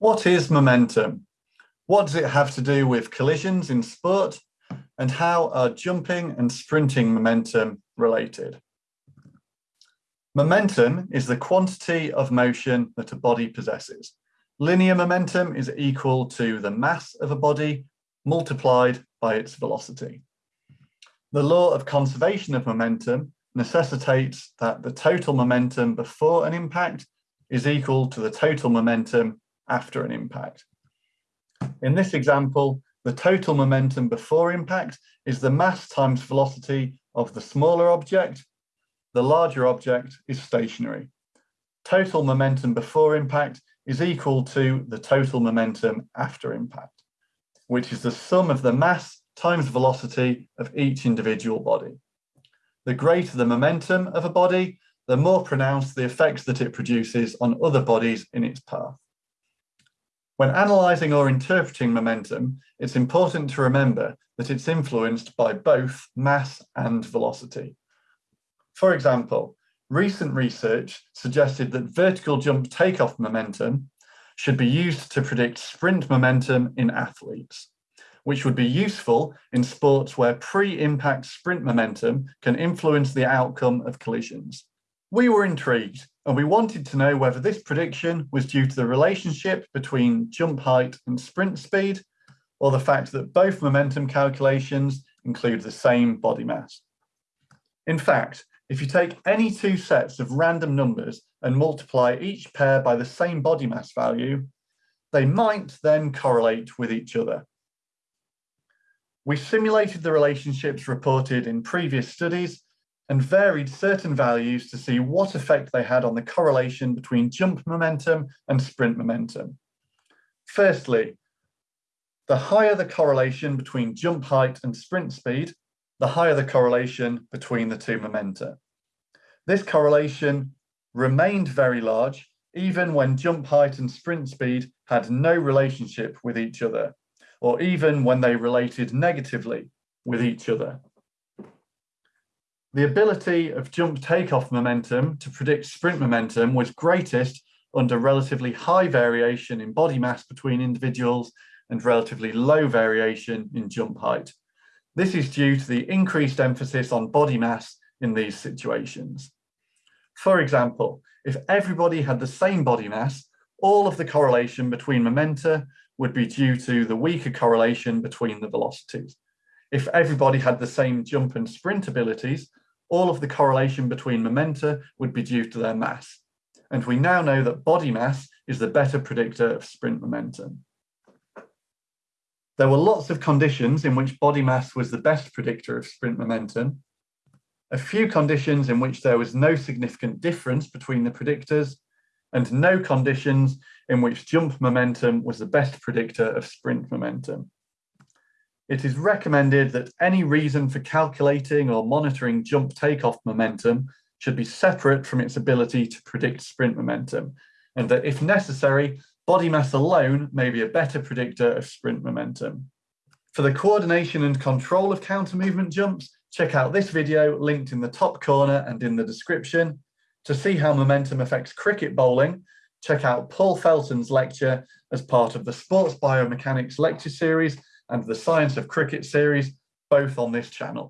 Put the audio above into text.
What is momentum? What does it have to do with collisions in sport? And how are jumping and sprinting momentum related? Momentum is the quantity of motion that a body possesses. Linear momentum is equal to the mass of a body multiplied by its velocity. The law of conservation of momentum necessitates that the total momentum before an impact is equal to the total momentum after an impact. In this example, the total momentum before impact is the mass times velocity of the smaller object. The larger object is stationary. Total momentum before impact is equal to the total momentum after impact, which is the sum of the mass times velocity of each individual body. The greater the momentum of a body, the more pronounced the effects that it produces on other bodies in its path. When analysing or interpreting momentum, it's important to remember that it's influenced by both mass and velocity. For example, recent research suggested that vertical jump takeoff momentum should be used to predict sprint momentum in athletes, which would be useful in sports where pre-impact sprint momentum can influence the outcome of collisions. We were intrigued and we wanted to know whether this prediction was due to the relationship between jump height and sprint speed, or the fact that both momentum calculations include the same body mass. In fact, if you take any two sets of random numbers and multiply each pair by the same body mass value, they might then correlate with each other. We simulated the relationships reported in previous studies and varied certain values to see what effect they had on the correlation between jump momentum and sprint momentum. Firstly, the higher the correlation between jump height and sprint speed, the higher the correlation between the two momenta. This correlation remained very large even when jump height and sprint speed had no relationship with each other, or even when they related negatively with each other. The ability of jump takeoff momentum to predict sprint momentum was greatest under relatively high variation in body mass between individuals and relatively low variation in jump height. This is due to the increased emphasis on body mass in these situations. For example, if everybody had the same body mass, all of the correlation between momenta would be due to the weaker correlation between the velocities. If everybody had the same jump and sprint abilities, all of the correlation between momenta would be due to their mass. And we now know that body mass is the better predictor of sprint momentum. There were lots of conditions in which body mass was the best predictor of sprint momentum, a few conditions in which there was no significant difference between the predictors, and no conditions in which jump momentum was the best predictor of sprint momentum. It is recommended that any reason for calculating or monitoring jump takeoff momentum should be separate from its ability to predict sprint momentum, and that if necessary, body mass alone may be a better predictor of sprint momentum. For the coordination and control of counter movement jumps, check out this video linked in the top corner and in the description. To see how momentum affects cricket bowling, check out Paul Felton's lecture as part of the Sports Biomechanics lecture series and the Science of Cricket series, both on this channel.